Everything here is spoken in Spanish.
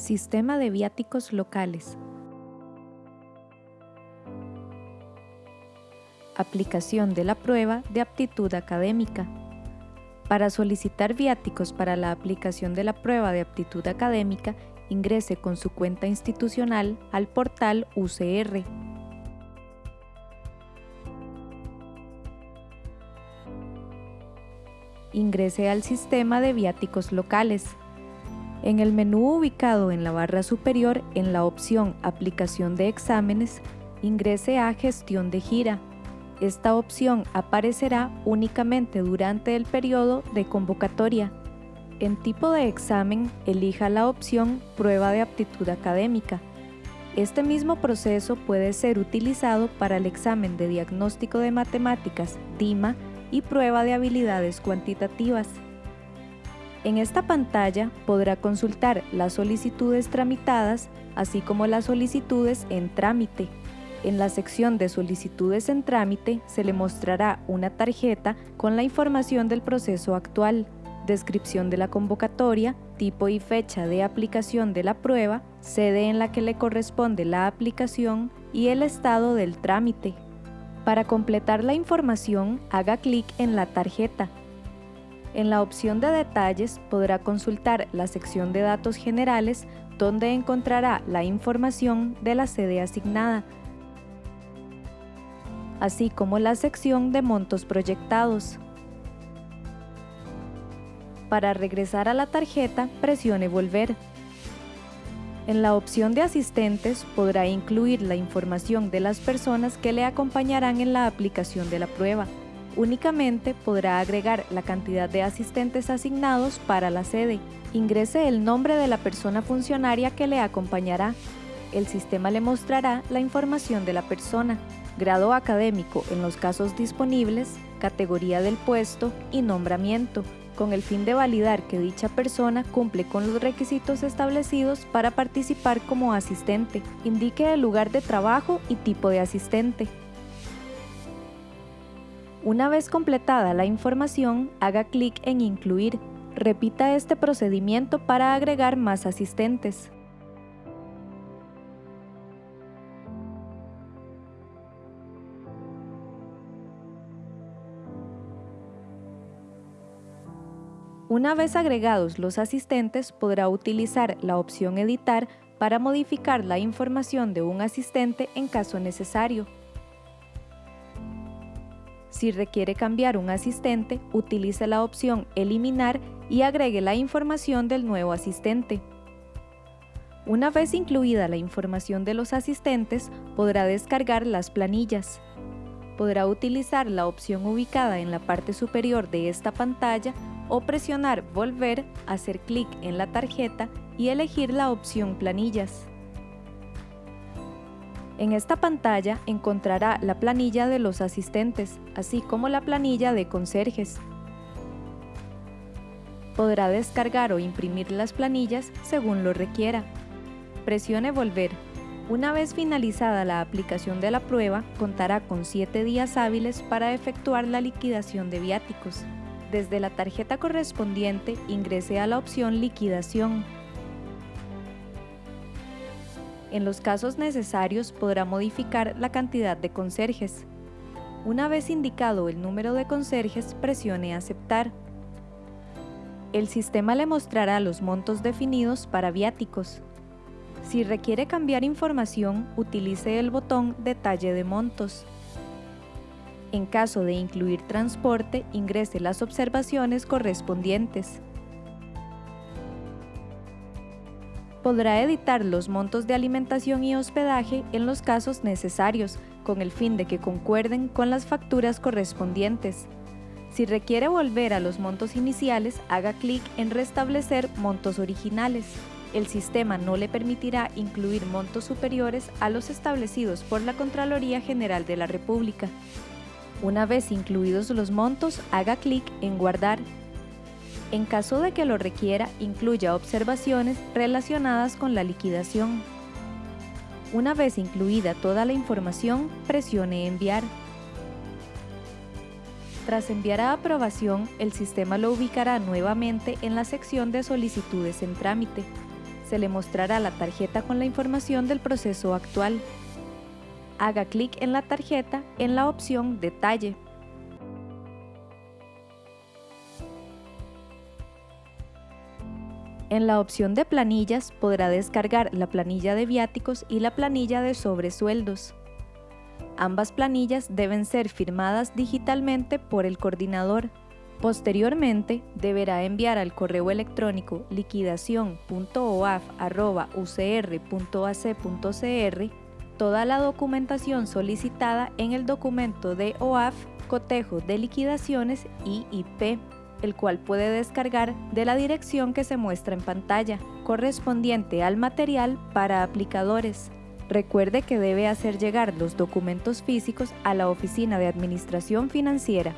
Sistema de viáticos locales. Aplicación de la prueba de aptitud académica. Para solicitar viáticos para la aplicación de la prueba de aptitud académica, ingrese con su cuenta institucional al portal UCR. Ingrese al sistema de viáticos locales. En el menú ubicado en la barra superior, en la opción Aplicación de exámenes, ingrese a Gestión de gira. Esta opción aparecerá únicamente durante el periodo de convocatoria. En tipo de examen, elija la opción Prueba de aptitud académica. Este mismo proceso puede ser utilizado para el examen de diagnóstico de matemáticas, DIMA, y prueba de habilidades cuantitativas. En esta pantalla podrá consultar las solicitudes tramitadas, así como las solicitudes en trámite. En la sección de solicitudes en trámite se le mostrará una tarjeta con la información del proceso actual, descripción de la convocatoria, tipo y fecha de aplicación de la prueba, sede en la que le corresponde la aplicación y el estado del trámite. Para completar la información, haga clic en la tarjeta en la opción de detalles podrá consultar la sección de datos generales donde encontrará la información de la sede asignada, así como la sección de montos proyectados. Para regresar a la tarjeta, presione Volver. En la opción de asistentes podrá incluir la información de las personas que le acompañarán en la aplicación de la prueba. Únicamente podrá agregar la cantidad de asistentes asignados para la sede. Ingrese el nombre de la persona funcionaria que le acompañará. El sistema le mostrará la información de la persona, grado académico en los casos disponibles, categoría del puesto y nombramiento, con el fin de validar que dicha persona cumple con los requisitos establecidos para participar como asistente. Indique el lugar de trabajo y tipo de asistente. Una vez completada la información, haga clic en Incluir. Repita este procedimiento para agregar más asistentes. Una vez agregados los asistentes, podrá utilizar la opción Editar para modificar la información de un asistente en caso necesario. Si requiere cambiar un asistente, utilice la opción Eliminar y agregue la información del nuevo asistente. Una vez incluida la información de los asistentes, podrá descargar las planillas. Podrá utilizar la opción ubicada en la parte superior de esta pantalla o presionar Volver, hacer clic en la tarjeta y elegir la opción Planillas. En esta pantalla encontrará la planilla de los asistentes, así como la planilla de conserjes. Podrá descargar o imprimir las planillas según lo requiera. Presione Volver. Una vez finalizada la aplicación de la prueba, contará con 7 días hábiles para efectuar la liquidación de viáticos. Desde la tarjeta correspondiente, ingrese a la opción Liquidación en los casos necesarios podrá modificar la cantidad de conserjes. Una vez indicado el número de conserjes, presione Aceptar. El sistema le mostrará los montos definidos para viáticos. Si requiere cambiar información, utilice el botón Detalle de montos. En caso de incluir transporte, ingrese las observaciones correspondientes. Podrá editar los montos de alimentación y hospedaje en los casos necesarios, con el fin de que concuerden con las facturas correspondientes. Si requiere volver a los montos iniciales, haga clic en Restablecer montos originales. El sistema no le permitirá incluir montos superiores a los establecidos por la Contraloría General de la República. Una vez incluidos los montos, haga clic en Guardar en caso de que lo requiera, incluya observaciones relacionadas con la liquidación. Una vez incluida toda la información, presione Enviar. Tras enviar a aprobación, el sistema lo ubicará nuevamente en la sección de solicitudes en trámite. se le mostrará la tarjeta con la información del proceso actual. Haga clic en la tarjeta en la opción Detalle. En la opción de planillas podrá descargar la planilla de viáticos y la planilla de sobresueldos. Ambas planillas deben ser firmadas digitalmente por el coordinador. Posteriormente, deberá enviar al correo electrónico liquidación.oaf.ucr.ac.cr toda la documentación solicitada en el documento de OAF, cotejo de liquidaciones y IP, el cual puede descargar de la dirección que se muestra en pantalla, correspondiente al material para aplicadores. Recuerde que debe hacer llegar los documentos físicos a la Oficina de Administración Financiera